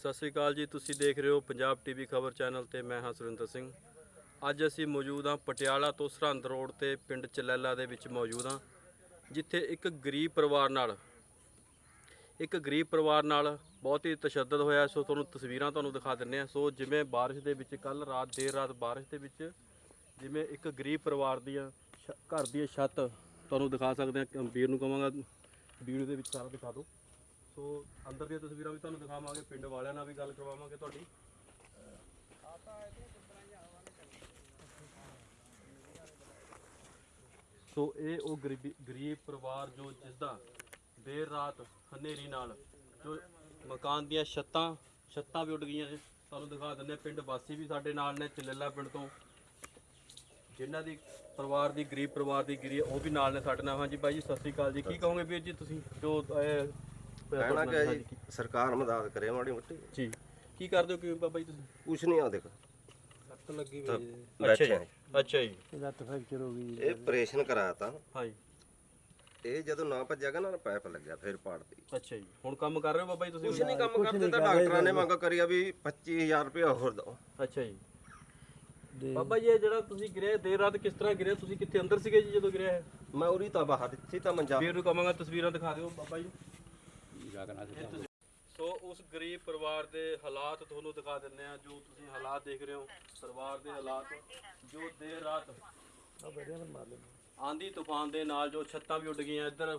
ਸਤਿ ਸ੍ਰੀ ਅਕਾਲ ਜੀ, ਤੁਸੀਂ ਦੇਖ ਰਹੇ ਹੋ ਪੰਜਾਬ ਟੀਵੀ ਖਬਰ ਚੈਨਲ ਤੇ ਮੈਂ ਹਾਂ ਸੁਰਿੰਦਰ ਸਿੰਘ। ਅੱਜ ਅਸੀਂ ਮੌਜੂਦ ਹਾਂ ਪਟਿਆਲਾ ਤੋਂ ਸਰਹੰਦ ਰੋਡ ਤੇ ਪਿੰਡ ਚਲੈਲਾ ਦੇ ਵਿੱਚ ਮੌਜੂਦ ਹਾਂ, ਜਿੱਥੇ ਇੱਕ ਗਰੀਬ ਪਰਿਵਾਰ ਨਾਲ, ਇੱਕ ਗਰੀਬ ਪਰਿਵਾਰ ਨਾਲ ਬਹੁਤ ਹੀ ਤਸ਼ੱਦਦ ਹੋਇਆ। ਸੋ ਤੁਹਾਨੂੰ ਤਸਵੀਰਾਂ ਤੁਹਾਨੂੰ ਦਿਖਾ ਦਿੰਨੇ ਆ ਸੋ ਜਿਵੇਂ ਬਾਰਿਸ਼ ਦੇ ਵਿੱਚ ਕੱਲ ਰਾਤ, ਦੇਰ ਰਾਤ ਬਾਰਿਸ਼ ਦੇ ਵਿੱਚ ਜਿਵੇਂ ਇੱਕ ਗਰੀਬ ਪਰਿਵਾਰ ਦੀਆਂ ਛ- ਘਰ ਦੀ ਛੱਤ, ਤੁਹਾਨੂੰ ਦਿਖਾ ਸਕਦੇ ਆ ਵੀਰ ਨੂੰ ਕਹਾਂਗਾ ਵੀਡੀਓ ਦੇ ਵਿੱਚ ਸਾਰਾ ਦਿਖਾ ਦਿਓ। ਸੋ ਅੰਦਰ ਦੀਆਂ ਤਸਵੀਰਾਂ ਵੀ ਤੁਹਾਨੂੰ ਦਿਖਾਵਾਂਗੇ, ਪਿੰਡ ਵਾਲਿਆਂ ਨਾਲ ਵੀ ਗੱਲ ਕਰਵਾਵਾਂਗੇ ਤੁਹਾਡੀ। ਸੋ ਇਹ ਉਹ ਗਰੀਬੀ, ਗਰੀਬ ਪਰਿਵਾਰ ਜੋ ਜਿਸ ਦਾ ਦੇਰ ਰਾਤ ਹਨੇਰੀ ਨਾਲ ਜੋ ਮਕਾਨ ਦੀਆਂ ਛੱਤਾਂ ਛੱਤਾਂ ਵੀ ਉੱਡ ਗਈਆਂ ਨੇ। ਤੁਹਾਨੂੰ ਦਿਖਾ ਦਿੰਦੇ ਹਾਂ। ਪਿੰਡ ਵਾਸੀ ਵੀ ਸਾਡੇ ਨਾਲ ਨੇ, ਚਲੇਲਾ ਪਿੰਡ ਤੋਂ। ਜਿਨ੍ਹਾਂ ਦੀ ਪਰਿਵਾਰ ਦੀ, ਗਰੀਬ ਪਰਿਵਾਰ ਦੀ ਗਿਰੀ ਉਹ ਵੀ ਨਾਲ ਨੇ ਸਾਡੇ ਨਾਲ। ਹਾਂਜੀ ਬਾਈ ਜੀ, ਸਤਿ ਸ੍ਰੀ ਅਕਾਲ ਜੀ। ਕੀ ਕਹੋਗੇ ਵੀਰ ਜੀ ਤੁਸੀਂ? ਜੋ ਕਹਿਣਾ ਕਿ ਜੀ ਸਰਕਾਰ ਮਦਦ ਕਰੇ ਮਾੜੀ ਮੋਟੀ। ਜੀ। ਕੀ ਕਰਦੇ ਹੋ ਕਿ ਬਾਬਾ ਜੀ ਤੁਸੀਂ? ਕੁਛ ਨਹੀਂ ਆ ਦੇਖ। ਸੱਟ ਲੱਗੀ ਹੋਈ ਅੱਛਾ ਜੀ। ਅੱਛਾ ਜੀ। ਲੱਤ ਫ੍ਰੈਕਚਰ ਹੋ ਗਈ ਇਹ ਆਪਰੇਸ਼ਨ ਕਰਾਇਆ ਤਾਂ ਹਾਂਜੀ। ਇਹ ਜਦੋਂ ਨਾ ਭੱਜਿਆਗਾ ਨਾ ਪਾਈਪ ਲੱਗਿਆ ਫਿਰ ਪਾੜਦੀ ਅੱਛਾ ਜੀ। ਹੁਣ ਕੰਮ ਕਰ ਰਹੇ ਹੋ ਬਾਬਾ ਜੀ ਤੁਸੀਂ? ਕੁਛ ਨਹੀਂ ਕੰਮ ਕਰਦੇ ਤਾਂ ਡਾਕਟਰਾਂ ਨੇ ਮੰਗ ਕਰੀ ਆ ਵੀ 25000 ਰੁਪਏ ਹੋਰ ਦਿਓ। ਅੱਛਾ ਜੀ। ਬਾਬਾ ਜੀ ਇਹ ਜਿਹੜਾ ਤੁਸੀਂ ਗਿਰੇ ਦੇਰ ਰਾਤ ਕਿਸ ਤਰ੍ਹਾਂ ਗਿਰੇ ਤੁਸੀਂ ਕਿੱਥੇ ਅੰਦਰ ਸੀਗੇ ਜੀ ਜਦੋਂ ਗਿਰਿਆ ਮੈਂ ਉਰੀ ਤਾਂ ਬਾਹਰ ਇੱਥੇ ਤਾਂ ਮੰਜਾ ਵੀਰ ਨੂੰ ਕਹਾਂਗਾ ਤਸਵੀਰਾਂ ਦਿਖਾ ਦਿਓ ਬਾਬਾ ਜੀ। ਸੋ ਉਸ ਗਰੀਬ ਪਰਿਵਾਰ ਦੇ ਹਾਲਾਤ ਤੁਹਾਨੂੰ ਦਿਖਾ ਦਿੰਦੇ ਆ ਜੋ ਤੁਸੀਂ ਹਾਲਾਤ ਦੇਖ ਰਹੇ ਹੋ। ਪਰਿਵਾਰ ਦੇ ਹਾਲਾਤ, ਜੋ ਦੇਰ ਰਾਤ ਆਂਦੀ ਤੂਫਾਨ ਦੇ ਨਾਲ ਜੋ ਛੱਤਾਂ ਵੀ ਉੱਡ ਗਈਆਂ, ਇੱਧਰ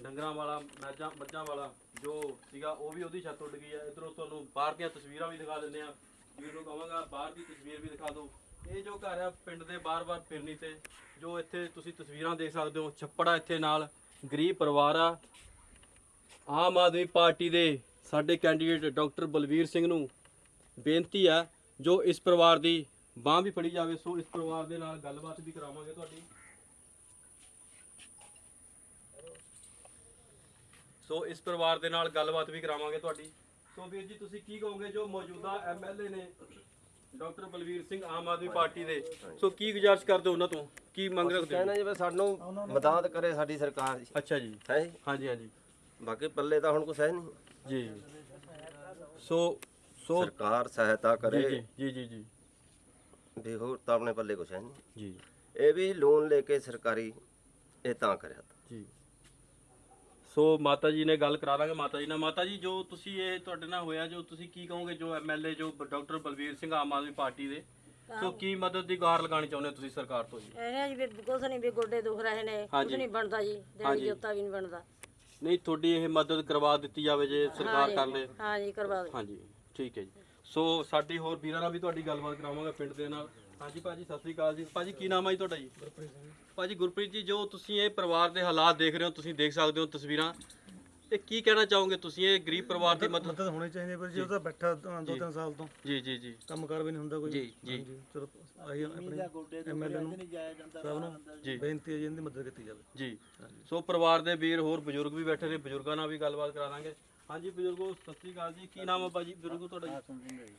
ਡੰਗਰਾਂ ਵਾਲਾ ਮੱਝਾਂ ਮੱਝਾਂ ਵਾਲਾ ਜੋ ਸੀਗਾ, ਉਹ ਵੀ ਉਹਦੀ ਛੱਤ ਉੱਡ ਗਈ ਹੈ। ਇਧਰੋਂ ਤੁਹਾਨੂੰ ਬਾਹਰ ਦੀਆਂ ਤਸਵੀਰਾਂ ਵੀ ਦਿਖਾ ਦਿੰਦੇ ਆ ਵੀਰ ਨੂੰ ਕਹਾਂਗਾ, ਬਾਹਰ ਦੀ ਤਸਵੀਰ ਵੀ ਦਿਖਾ ਦਿਓ। ਇਹ ਜੋ ਘਰ ਆ, ਪਿੰਡ ਦੇ ਬਾਰ-ਬਾਰ ਫਿਰਨੀ ਤੇ, ਜੋ ਇੱਥੇ ਤੁਸੀਂ ਤਸਵੀਰਾਂ ਦੇਖ ਸਕਦੇ ਹੋ, ਛੱਪੜਾ ਇੱਥੇ ਨਾਲ ਗਰੀਬ ਪਰਿਵਾਰ ਆ। ਆਮ ਆਦਮੀ ਪਾਰਟੀ ਦੇ ਸਾਡੇ ਕੈਂਡੀਡੇਟ ਡਾਕਟਰ ਬਲਵੀਰ ਸਿੰਘ ਨੂੰ ਬੇਨਤੀ ਹੈ ਜੋ ਇਸ ਪਰਿਵਾਰ ਦੀ ਬਾਹ ਵੀ ਫੜੀ ਜਾਵੇ ਸੋ ਇਸ ਪਰਿਵਾਰ ਦੇ ਨਾਲ ਗੱਲਬਾਤ ਵੀ ਕਰਾਵਾਂਗੇ ਤੁਹਾਡੀ। ਸੋ ਇਸ ਪਰਿਵਾਰ ਦੇ ਨਾਲ ਗੱਲਬਾਤ ਵੀ ਕਰਾਵਾਂਗੇ ਤੁਹਾਡੀ। ਸੋ ਵੀਰ ਜੀ ਤੁਸੀਂ ਕੀ ਕਹੋਗੇ ਜੋ ਮੌਜੂਦਾ ਐਮਐਲਏ ਨੇ ਡਾਕਟਰ ਬਲਵੀਰ ਸਿੰਘ ਆਮ ਆਦਮੀ ਪਾਰਟੀ ਦੇ ਸੋ ਕੀ ਗੁਜ਼ਾਰਿਸ਼ ਕਰਦੇ ਹੋ ਉਹਨਾਂ ਤੋਂ? ਕੀ ਮੰਗ ਰੱਖਦੇ ਹੋ? ਕਹਿਣਾ ਜਿਵੇਂ ਸਾਨੂੰ ਮਦਦ ਕਰੇ ਸਾਡੀ ਸਰਕਾਰ ਜੀ। ਅੱਛਾ ਜੀ। ਹੈ ਜੀ? ਹਾਂਜੀ ਹਾਂਜੀ। ਬਾਕੀ ਪੱਲੇ ਤਾਂ ਹੁਣ ਕੁਛ ਹੈ ਨਹੀਂ। ਜੀ ਸੋ ਸੋ ਸਰਕਾਰ ਸਹਾਇਤਾ ਕਰੇ। ਜੀ ਜੀ ਜੀ ਜੀ ਵੀ ਹੋਰ ਤਾਂ ਆਪਣੇ ਪੱਲੇ ਕੁਛ ਹੈ ਨਹੀਂ। ਜੀ। ਇਹ ਵੀ ਲੋਨ ਲੈ ਕੇ ਸਰਕਾਰੀ ਇਹ ਤਾਂ ਕਰਿਆ ਤਾ। ਜੀ। ਸੋ ਮਾਤਾ ਜੀ ਨੇ ਗੱਲ ਕਰਾ ਦਾਂਗੇ ਮਾਤਾ ਜੀ ਨਾਲ। ਮਾਤਾ ਜੀ ਜੋ ਤੁਸੀਂ ਇਹ ਤੁਹਾਡੇ ਨਾਲ ਹੋਇਆ ਜੋ ਤੁਸੀਂ ਕੀ ਕਹੋਗੇ ਜੋ ਐਮਐਲਏ ਜੋ ਡਾਕਟਰ ਬਲਵੀਰ ਸਿੰਘ ਆਮ ਆਦਮੀ ਪਾਰਟੀ ਦੇ ਸੋ ਕੀ ਮਦਦ ਦੀ ਗੁਹਾਰ ਲਗਾਉਣੀ ਚਾਹੁੰਦੇ ਹੋ ਤੁਸੀਂ ਸਰਕਾਰ ਤੋਂ ਜੀ? ਇਹ ਜੀ ਵੀ ਕੁਛ ਨਹੀਂ ਵੀ ਗੋਡੇ ਦੁਖ ਰਹੇ ਨੇ ਕੁਛ ਹਾਂਜੀ। ਨਹੀਂ ਬਣਦਾ ਜੀ ਹਾਂਜੀ। ਦੇਣੀ ਜੋਤਾ ਵੀ ਨਹੀਂ ਬਣਦਾ। ਨਹੀਂ ਤੁਹਾਡੀ ਇਹ ਮਦਦ ਕਰਵਾ ਦਿੱਤੀ ਜਾਵੇ ਜੇ ਸਰਕਾਰ ਕਰ ਲੇ ਹਾਂ ਜੀ ਕਰਵਾ ਦੇ। ਹਾਂਜੀ ਠੀਕ ਹੈ ਜੀ। ਸੋ ਸਾਡੀ ਹੋਰ ਵੀਰਾਂ ਨਾਲ ਵੀ ਤੁਹਾਡੀ ਗੱਲਬਾਤ ਕਰਾਵਾਂਗਾ ਪਿੰਡ ਦੇ ਨਾਲ। ਹਾਂਜੀ ਭਾਜੀ ਸਤਿ ਸ੍ਰੀ ਅਕਾਲ ਜੀ। ਭਾਜੀ ਕੀ ਨਾਮ ਹੈ ਜੀ ਤੁਹਾਡਾ ਜੀ? ਭਾਜੀ ਗੁਰਪ੍ਰੀਤ ਜੀ ਜੋ ਤੁਸੀਂ ਇਹ ਪਰਿਵਾਰ ਦੇ ਹਾਲਾਤ ਦੇਖ ਰਹੇ ਹੋ ਤੁਸੀਂ ਦੇਖ ਸਕਦੇ ਹੋ ਤਸਵੀਰਾਂ। ਇਹ ਕੀ ਕਹਿਣਾ ਚਾਹੋਗੇ ਤੁਸੀਂ? ਇਹ ਗਰੀਬ ਪਰਿਵਾਰ ਦੀ ਮਦਦ ਮਦਦ ਹੋਣੀ ਚਾਹੀਦੀ ਹੈ ਪਰ ਜੀ ਉਹ ਤਾਂ ਬੈਠਾ ਦੋ ਤਿੰਨ ਸਾਲ ਤੋਂ। ਜੀ ਜੀ ਜੀ। ਕੰਮ ਕਰ ਵੀ ਨਹੀਂ ਹੁੰਦਾ ਕੋਈ। ਜੀ ਜੀ। ਚਲੋ। ਆਹੀ ਆਪਣੇ ਐਮਐਲਏ ਨੂੰ ਸਭ ਨੂੰ ਜੀ। ਬੇਨਤੀ ਹੈ ਜੀ ਇਹਦੀ ਮਦਦ ਕੀਤੀ ਜਾਵੇ। ਜੀ। ਸੋ ਪਰਿਵਾਰ ਦੇ ਵੀਰ ਹੋਰ ਬਜ਼ੁਰਗ ਵੀ ਬੈਠੇ ਨੇ ਬਜ਼ੁਰਗਾਂ ਨਾਲ ਵੀ ਗੱਲਬਾਤ ਕਰਾ ਦਾਂਗੇ। ਹਾਂਜੀ ਬਜ਼ੁਰਗੋ ਸਤਿ ਸ੍ਰੀ ਅਕਾਲ ਜੀ। ਕੀ ਨਾਮ ਹੈ ਬਾਜੀ? ਬਜ਼ੁਰਗੋ ਤੁਹਾਡਾ ਜੀ?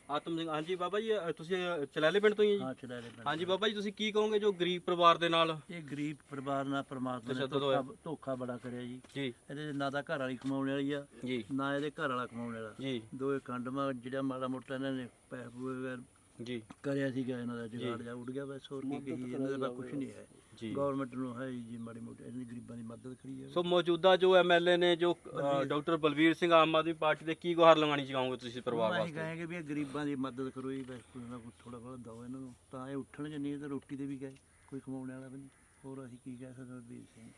ਆਤਮ ਸਿੰਘ ਹਾਂਜੀ ਬਾਬਾ ਜੀ ਅ, ਤੁਸੀਂ ਅ, ਚਲੈਲੇ ਪਿੰਡ ਤੋਂ ਹੀ ਹੋ ਜੀ? ਚੜਾਲੇ ਪਿੰਡ ਹਾਂਜੀ ਬਾਬਾ ਜੀ ਤੁਸੀਂ ਕੀ ਕਹੋਗੇ ਜੋ ਗਰੀਬ ਪਰਿਵਾਰ ਦੇ ਨਾਲ? ਇਹ ਗਰੀਬ ਪਰਿਵਾਰ ਨਾਲ ਪਰਮਾਤਮਾ ਨੇ ਤਸ਼ੱਦਦ ਹੋਇਆ। ਧੋਖਾ ਧੋਖਾ ਬੜਾ ਕਰਿਆ ਜੀ। ਜੀ। ਇਹਦੇ ਨਾ ਤਾਂ ਘਰ ਵਾਲੀ ਕਮਾਉਣ ਵਾਲੀ ਆ ਜੀ। ਨਾ ਇਹਦੇ ਘਰ ਵਾਲਾ ਕਮਾਉਣ ਵਾਲਾ। ਜੀ। ਦੋਏ ਖੰਡਮਾ ਜਿਹੜਾ ਮਾੜਾ ਮੋਟਾ ਇਹਨਾਂ ਨੇ ਪੈਸੇ ਪੂਏ ਜੀ। ਕਰਿਆ ਸੀਗਾ ਇਹਨਾਂ ਦਾ ਜੁਗਾੜ ਜਾ। ਉੱਡ ਗਿਆ ਬਸ ਹੋਰ ਕੀ ਕਹੀ ਇਹਨਾਂ ਦਾ ਕੁਝ ਨਹੀਂ ਹੈ। ਜੀ। ਗਵਰਨਮੈਂਟ ਨੂੰ ਹੈ ਜੀ ਮਾੜੀ ਮੋਟੀ ਇਹਨਾਂ ਗਰੀਬਾਂ ਦੀ ਮਦਦ ਕਰੀ ਜਾਵੇ। ਸੋ ਮੌਜੂਦਾ ਜੋ ਐਮਐਲਏ ਨੇ ਜੋ ਡਾਕਟਰ ਬਲਵੀਰ ਸਿੰਘ ਆਮ ਆਦਮੀ ਪਾਰਟੀ ਦੇ ਕੀ ਗੁਹਾਰ ਲਗਾਉਣੀ ਚਾਹੋਗੇ ਤੁਸੀਂ ਪਰਿਵਾਰ ਅਸੀਂ ਵਾਸਤੇ? ਕਹਾਂਗੇ ਵੀ ਇਹ ਗਰੀਬਾਂ ਦੀ ਮਦਦ ਕਰੋ ਜੀ ਬਸ ਕੋਈ ਨਾ ਕੋਈ ਥੋੜਾ ਬਹੁਤ ਦਿਓ ਇਹਨਾਂ ਨੂੰ। ਤਾਂ ਇਹ ਉੱਠਣਗੇ ਨਹੀਂ ਤਾਂ ਰੋਟੀ ਦੇ ਵੀ ਗਏ ਕੋਈ ਕਮਾਉਣ ਵਾਲਾ ਵੀ ਨਹੀਂ। ਹੋਰ ਅਸੀਂ ਕੀ ਕਹਿ ਸਕਦੇ ਹਾਂ ਵੀਰ ਸਿੰਘ?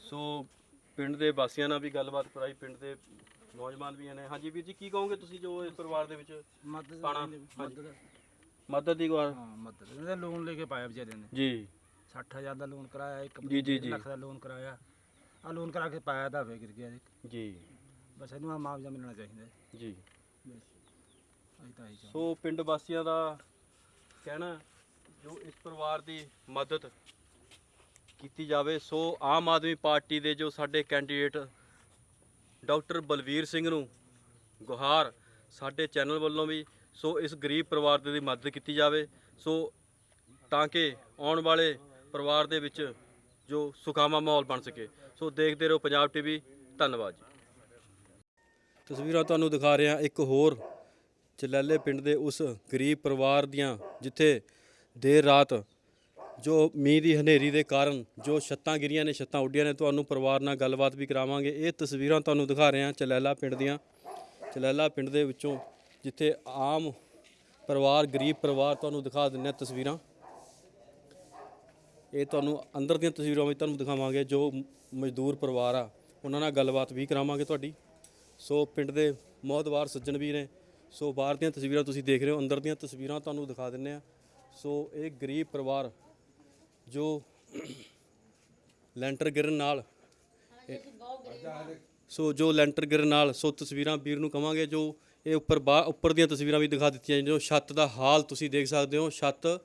ਸੋ ਪਿੰਡ ਦੇ ਵਾਸੀਆਂ ਨਾਲ ਵੀ ਗੱਲਬਾਤ ਕਰਾਈ ਪਿੰਡ ਦੇ ਨੌਜਵਾਨ ਵੀ ਨੇ। ਹਾਂਜੀ ਵੀਰ ਜੀ ਕੀ ਕਹੋਗੇ ਤੁਸੀਂ ਜੋ ਇਸ ਪਰਿਵਾਰ ਦੇ ਵਿੱਚ ਮਦਦ ਪਾਣਾ? ਮਦਦ ਦੀ ਗੁਹਾਰ ਹਾਂ ਮਦਦ। ਇਹਦਾ ਲੋਨ ਲੈ ਕੇ ਪਾਇਆ ਵਿਚਾਰੇ ਨੇ। ਜੀ। 60000 ਦਾ ਲੋਨ ਕਰਾਇਆ ਇੱਕ ਜੀ, ਜੀ, ਜੀ। ਲੱਖ ਦਾ ਲੋਨ ਕਰਾਇਆ। ਆ ਲੋਨ ਕਰਾ ਕੇ ਪਾਇਆ ਤਾਂ ਫੇਰ ਗਿਰ ਗਿਆ ਜੀ। ਜੀ। ਬਸ ਇਹਨੂੰ ਆ ਮੁਆਵਜ਼ਾ ਮਿਲਣਾ ਚਾਹੀਦਾ ਹੈ। ਜੀ। ਬਸ ਅਸੀਂ ਤਾਂ ਇਹੀ ਚਾਹੁੰਦੇ। ਸੋ ਪਿੰਡ ਵਾਸੀਆਂ ਦਾ ਕਹਿਣਾ ਜੋ ਇਸ ਪਰਿਵਾਰ ਦੀ ਮਦਦ ਕੀਤੀ ਜਾਵੇ ਸੋ ਆਮ ਆਦਮੀ ਪਾਰਟੀ ਦੇ ਜੋ ਸਾਡੇ ਕੈਂਡੀਡੇਟ ਡਾਕਟਰ ਬਲਵੀਰ ਸਿੰਘ ਨੂੰ ਗੁਹਾਰ ਸਾਡੇ ਚੈਨਲ ਵੱਲੋਂ ਵੀ ਸੋ ਇਸ ਗਰੀਬ ਪਰਿਵਾਰ ਦੀ ਮਦਦ ਕੀਤੀ ਜਾਵੇ। ਸੋ ਤਾਂ ਕਿ ਆਉਣ ਵਾਲੇ ਪਰਿਵਾਰ ਦੇ ਵਿੱਚ ਜੋ ਸੁਖਾਵਾਂ ਮਾਹੌਲ ਬਣ ਸਕੇ। ਸੋ ਦੇਖਦੇ ਰਹੋ ਪੰਜਾਬ ਟੀਵੀ। ਧੰਨਵਾਦ ਜੀ। ਤਸਵੀਰਾਂ ਤੁਹਾਨੂੰ ਦਿਖਾ ਰਹੇ ਹਾਂ। ਇੱਕ ਹੋਰ ਚਲੈਲੇ ਪਿੰਡ ਦੇ ਉਸ ਗਰੀਬ ਪਰਿਵਾਰ ਦੀਆਂ, ਜਿੱਥੇ ਦੇਰ ਰਾਤ ਜੋ ਮੀਂਹ ਦੀ ਹਨੇਰੀ ਦੇ ਕਾਰਨ ਜੋ ਛੱਤਾਂ ਗਿਰੀਆਂ ਨੇ, ਛੱਤਾਂ ਉੱਡੀਆਂ ਨੇ, ਤੁਹਾਨੂੰ ਪਰਿਵਾਰ ਨਾਲ ਗੱਲਬਾਤ ਵੀ ਕਰਾਵਾਂਗੇ। ਇਹ ਤਸਵੀਰਾਂ ਤੁਹਾਨੂੰ ਦਿਖਾ ਰਹੇ ਹਾਂ ਚਲੈਲਾ ਪਿੰਡ ਦੀਆਂ। ਚਲੈਲਾ ਪਿੰਡ ਦੇ ਵਿੱਚੋਂ ਜਿੱਥੇ ਆਮ ਪਰਿਵਾਰ, ਗਰੀਬ ਪਰਿਵਾਰ ਤੁਹਾਨੂੰ ਦਿਖਾ ਦਿੰਦੇ ਹਾਂ ਤਸਵੀਰਾਂ। ਇਹ ਤੁਹਾਨੂੰ ਅੰਦਰ ਦੀਆਂ ਤਸਵੀਰਾਂ ਵੀ ਤੁਹਾਨੂੰ ਦਿਖਾਵਾਂਗੇ, ਜੋ ਮਜ਼ਦੂਰ ਪਰਿਵਾਰ ਆ, ਉਹਨਾਂ ਨਾਲ ਗੱਲਬਾਤ ਵੀ ਕਰਾਵਾਂਗੇ ਤੁਹਾਡੀ। ਸੋ ਪਿੰਡ ਦੇ ਮੌਤਵਾਰ ਸੱਜਣ ਵੀ ਨੇ, ਸੋ ਬਾਹਰ ਦੀਆਂ ਤਸਵੀਰਾਂ ਤੁਸੀਂ ਦੇਖ ਰਹੇ ਹੋ, ਅੰਦਰ ਦੀਆਂ ਤਸਵੀਰਾਂ ਤੁਹਾਨੂੰ ਦਿਖਾ ਦਿੰਨੇ ਆ ਸੋ ਇਹ ਗਰੀਬ ਪਰਿਵਾਰ ਜੋ ਲੈਂਟਰ ਗਿਰਨ ਨਾਲ ਸੋ ਜੋ ਲੈਂਟਰ ਗਿਰਨ ਨਾਲ, ਸੋ ਤਸਵੀਰਾਂ ਵੀਰ ਨੂੰ ਕਵਾਂਗੇ, ਜੋ ਇਹ ਉੱਪਰ ਬਾ ਉੱਪਰ ਦੀਆਂ ਤਸਵੀਰਾਂ ਵੀ ਦਿਖਾ ਦਿੱਤੀਆਂ ਜੋ ਛੱਤ ਦਾ ਹਾਲ ਤੁਸੀਂ ਦੇਖ ਸਕਦੇ ਹੋ। ਛੱਤ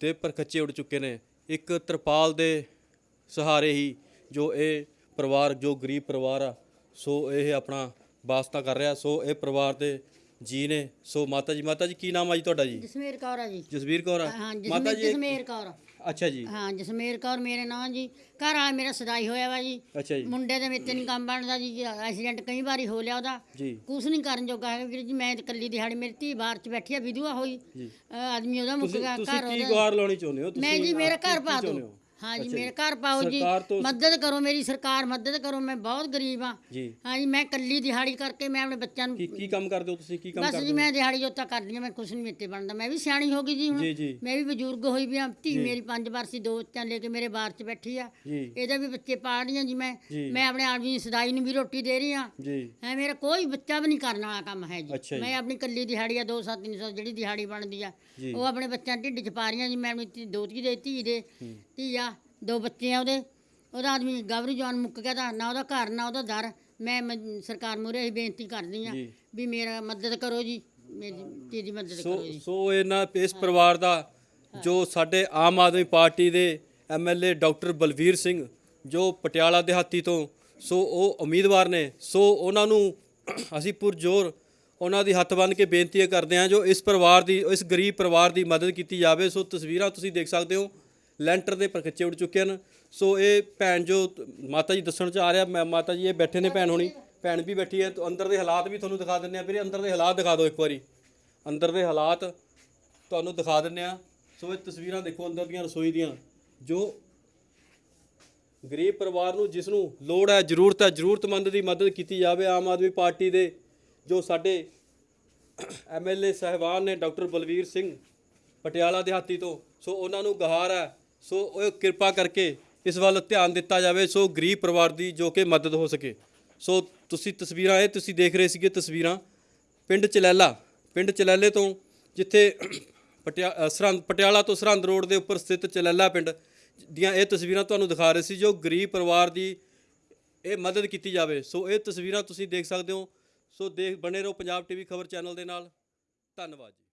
ਤੇ ਪਰਖੱਚੇ ਉੱਡ ਚੁੱਕੇ ਨੇ। ਇੱਕ ਤਰਪਾਲ ਦੇ ਸਹਾਰੇ ਹੀ ਜੋ ਇਹ ਪਰਿਵਾਰ ਜੋ ਗਰੀਬ ਪਰਿਵਾਰ ਆ ਸੋ ਇਹ ਆਪਣਾ ਵਾਸਤਾ ਕਰ ਰਿਹਾ। ਸੋ ਇਹ ਪਰਿਵਾਰ ਦੇ ਜੀ ਨੇ। ਸੋ ਮਾਤਾ ਜੀ ਮਾਤਾ ਜੀ ਕੀ ਨਾਮ ਆ ਜੀ ਤੁਹਾਡਾ ਜੀ? ਜਸਮੇਰ ਕੌਰ ਆ ਜੀ। ਜਸਵੀਰ ਕੌਰ ਆ। ਹਾਂ ਮਾਤਾ ਜੀ ਜਸਮੇਰ ਕੌਰ। ਅੱਛਾ ਜੀ। ਹਾਂ ਜਸਮੇਰ ਕੌਰ ਮੇਰੇ ਨਾਂ ਜੀ। ਘਰ ਵਾਲਾ ਮੇਰਾ ਸਦਾਈ ਹੋਇਆ ਵਾ ਜੀ। ਅੱਛਾ ਜੀ। ਮੁੰਡੇ ਦੇ ਵਿੱਚ ਨਹੀਂ ਕੰਮ ਬਣਦਾ ਜੀ। ਐਕਸੀਡੈਂਟ ਕਈ ਵਾਰੀ ਹੋ ਲਿਆ ਉਹਦਾ। ਜੀ। ਕੁਛ ਨਹੀਂ ਕਰਨ ਜੋਗਾ ਹੈ ਵੀਰ ਜੀ। ਮੈਂ ਤੇ ਇਕੱਲੀ ਦਿਹਾੜੀ ਮੇਰੀ ਧੀ ਬਾਹਰ ਚ ਬੈਠੀ ਆ ਵਿਧਵਾ ਹੋਈ। ਅਹ ਆਦਮੀ ਉਹਦਾ ਮੁੱਕ ਤੁਸੀਂ ਗਿਆ ਤੁਸੀਂ ਘਰ ਕੀ ਉਹਦਾ ਗੁਹਾਰ ਲਾਉਣੀ ਚਾਹੁੰਦੇ ਹੋ? ਮੈਂ ਜੀ ਮੇਰਾ ਘਰ ਪਾ ਦਿਓ ਹੋ? ਹਾਂ ਜੀ। ਅੱਛਾ ਮੇਰਾ ਘਰ ਪਾਓ ਜੀ ਸਰਕਾਰ ਤੋਂ- ਮਦਦ ਕਰੋ ਮੇਰੀ ਸਰਕਾਰ ਮਦਦ ਕਰੋ ਮੈਂ ਬਹੁਤ ਗਰੀਬ ਆ ਜੀ। ਹਾਂ ਜੀ ਮੈਂ ਇਕੱਲੀ ਦਿਹਾੜੀ ਕਰਕੇ ਮੈਂ ਆਪਣੇ ਬੱਚਿਆਂ ਨੂੰ ਕੀ ਕੰਮ ਕਰਦੇ ਹੋ ਤੁਸੀਂ? ਕੀ ਕੰਮ ਬਸ ਕਰਦੇ ਜੀ ਹੋ? ਮੈਂ ਦਿਹਾੜੀ ਜੋਤਾ ਕਰਦੀ ਆ ਮੈਂ ਕੁਛ ਨਹੀਂ ਮੇਤੇ ਬਣਦਾ। ਮੈਂ ਵੀ ਸਿਆਣੀ ਹੋ ਗਈ ਜੀ ਹੁਣ। ਜੀ ਜੀ। ਮੈਂ ਵੀ ਬਜ਼ੁਰਗ ਹੋਈ ਵੀ ਆ ਧੀ ਮੇਰੀ ਪੰਜ ਵਾਰ ਸੀ ਦੋ ਬੱਚਿਆਂ ਲੈ ਕੇ ਮੇਰੇ ਬਾਹਰ 'ਚ ਬੈਠੀ ਆ। ਜੀ। ਇਹਦੇ ਵੀ ਬੱਚੇ ਪਾਲ ਰਹੀ ਆ ਜੀ ਮੈਂ। ਜੀ। ਮੈਂ ਆਪਣੇ ਆਦਮੀ ਦੀ ਸਦਾਈ ਨੂੰ ਵੀ ਰੋਟੀ ਦੇ ਰਹੀ ਆ ਜੀ। ਹੈ ਮੇਰਾ ਕੋਈ ਬੱਚਾ ਵੀ ਨਹੀਂ ਕਰਨ ਵਾਲਾ ਕੰਮ ਹੈ ਅੱਛਾ ਜੀ। ਜੀ। ਮੈਂ ਆਪਣੀ ਕੱਲੀ ਦਿਹਾੜੀ ਆ 200 300 ਜਿਹੜੀ ਦਿਹਾੜੀ ਬਣਦੀ ਆ ਜੀ। ਉਹ ਆਪਣੇ ਬੱਚਿਆਂ ਢਿੱਡ 'ਚ ਪਾ ਰਹੀ ਆ ਜੀ। ਮੈਂ ਆਪਣੀ ਧੀ- ਦੋਤੀ ਦੇ ਧੀ ਦੇ। ਧੀ ਆ ਦੋ ਬੱਚੇ ਆ ਉਹਦੇ ਉਹਦਾ ਆਦਮੀ ਗਬਰੂ ਜਵਾਨ ਮੁੱਕ ਗਿਆ ਤਾਂ ਨਾ ਉਹਦਾ ਘਰ ਨਾ ਉਹਦਾ ਦਰ। ਮੈਂ ਮ- ਸਰਕਾਰ ਮੂਹਰੇ ਹੀ ਬੇਨਤੀ ਕਰਦੀ ਆ ਜੀ। ਵੀ ਮੇਰਾ ਮਦਦ ਕਰੋ ਜੀ ਮੇਰੀ ਮਦਦ ਸੋ ਕਰੋ ਜੀ। ਸੋ ਇਹਨਾਂ ਇਸ ਪਰਿਵਾਰ ਦਾ ਜੋ ਸਾਡੇ ਆਮ ਆਦਮੀ ਪਾਰਟੀ ਦੇ ਐਮਐਲਏ ਡਾਕਟਰ ਬਲਵੀਰ ਸਿੰਘ ਜੋ ਪਟਿਆਲਾ ਦਿਹਾਤੀ ਤੋਂ ਸੋ ਉਹ ਉਮੀਦਵਾਰ ਨੇ। ਸੋ ਉਹਨਾਂ ਨੂੰ ਅਸੀਂ ਪੁਰਜੋਰ ਉਹਨਾਂ ਦੀ ਹੱਥ ਬੰਨ੍ਹ ਕੇ ਬੇਨਤੀ ਕਰਦੇ ਹਾਂ ਜੋ ਇਸ ਪਰਿਵਾਰ ਦੀ ਇਸ ਗਰੀਬ ਪਰਿਵਾਰ ਦੀ ਮਦਦ ਕੀਤੀ ਜਾਵੇ। ਸੋ ਤਸਵੀਰਾਂ ਤੁਸੀਂ ਦੇਖ ਸਕਦੇ ਹੋ। ਲੈਂਟਰ ਦੇ ਪਰਖੱਚੇ ਉੱਡ ਚੁੱਕੇ ਹਨ। ਸੋ ਇਹ ਭੈਣ ਜੋ ਮਾਤਾ ਜੀ ਦੱਸਣ ਚ ਆ ਰਿਹਾ, ਮੈਂ ਮਾਤਾ ਜੀ ਇਹ ਬੈਠੇ ਨੇ ਭੈਣ ਹੋਣੀ। ਭੈਣ ਵੀ ਬੈਠੀ ਹੈ, ਤਾਂ ਅੰਦਰ ਦੇ ਹਾਲਾਤ ਵੀ ਤੁਹਾਨੂੰ ਦਿਖਾ ਦਿੰਦੇ ਆ ਵੀਰੇ। ਅੰਦਰ ਦੇ ਹਾਲਾਤ ਦਿਖਾ ਦਿਓ ਇੱਕ ਵਾਰੀ। ਅੰਦਰ ਦੇ ਹਾਲਾਤ ਤੁਹਾਨੂੰ ਦਿਖਾ ਦਿੰਨੇ ਆ ਸੋ ਇਹ ਤਸਵੀਰਾਂ ਦੇਖੋ ਅੰਦਰ ਦੀਆਂ ਰਸੋਈ ਦੀਆਂ। ਜੋ ਗਰੀਬ ਪਰਿਵਾਰ ਨੂੰ ਜਿਸ ਨੂੰ ਲੋੜ ਹੈ, ਜ਼ਰੂਰਤ ਹੈ, ਜ਼ਰੂਰਤਮੰਦ ਦੀ ਮਦਦ ਕੀਤੀ ਜਾਵੇ ਆਮ ਆਦਮੀ ਪਾਰਟੀ ਦੇ, ਜੋ ਸਾਡੇ ਐਮਐਲਏ ਸਹਿਬਾਨ ਨੇ ਡਾਕਟਰ ਬਲਵੀਰ ਸਿੰਘ ਪਟਿਆਲਾ ਦਿਹਾਤੀ ਤੋਂ। ਸੋ ਉਹਨਾਂ ਨੂੰ ਗਹਾਰ ਹੈ ਸੋ ਉਹ ਕਿਰਪਾ ਕਰਕੇ ਇਸ ਵੱਲ ਧਿਆਨ ਦਿੱਤਾ ਜਾਵੇ, ਸੋ ਗਰੀਬ ਪਰਿਵਾਰ ਦੀ ਜੋ ਕਿ ਮਦਦ ਹੋ ਸਕੇ। ਸੋ ਤੁਸੀਂ ਤਸਵੀਰਾਂ, ਇਹ ਤੁਸੀਂ ਦੇਖ ਰਹੇ ਸੀਗੇ ਤਸਵੀਰਾਂ। ਪਿੰਡ ਚਲੈਲਾ, ਪਿੰਡ ਚਲੈਲੇ ਤੋਂ ਜਿੱਥੇ ਪਟਿਆ ਸਰਹੰਦ, ਪਟਿਆਲਾ ਤੋਂ ਸਰਹੰਦ ਰੋਡ ਦੇ ਉੱਪਰ ਸਥਿਤ ਚਲੈਲਾ ਪਿੰਡ ਦੀਆਂ ਇਹ ਤਸਵੀਰਾਂ ਤੁਹਾਨੂੰ ਦਿਖਾ ਰਹੇ ਸੀ, ਜੋ ਗਰੀਬ ਪਰਿਵਾਰ ਦੀ ਇਹ ਮਦਦ ਕੀਤੀ ਜਾਵੇ। ਸੋ ਇਹ ਤਸਵੀਰਾਂ ਤੁਸੀਂ ਦੇਖ ਸਕਦੇ ਹੋ। ਸੋ ਦੇਖ, ਬਣੇ ਰਹੋ ਪੰਜਾਬ ਟੀਵੀ ਖਬਰ ਚੈਨਲ ਦੇ ਨਾਲ। ਧੰਨਵਾਦ ਜੀ।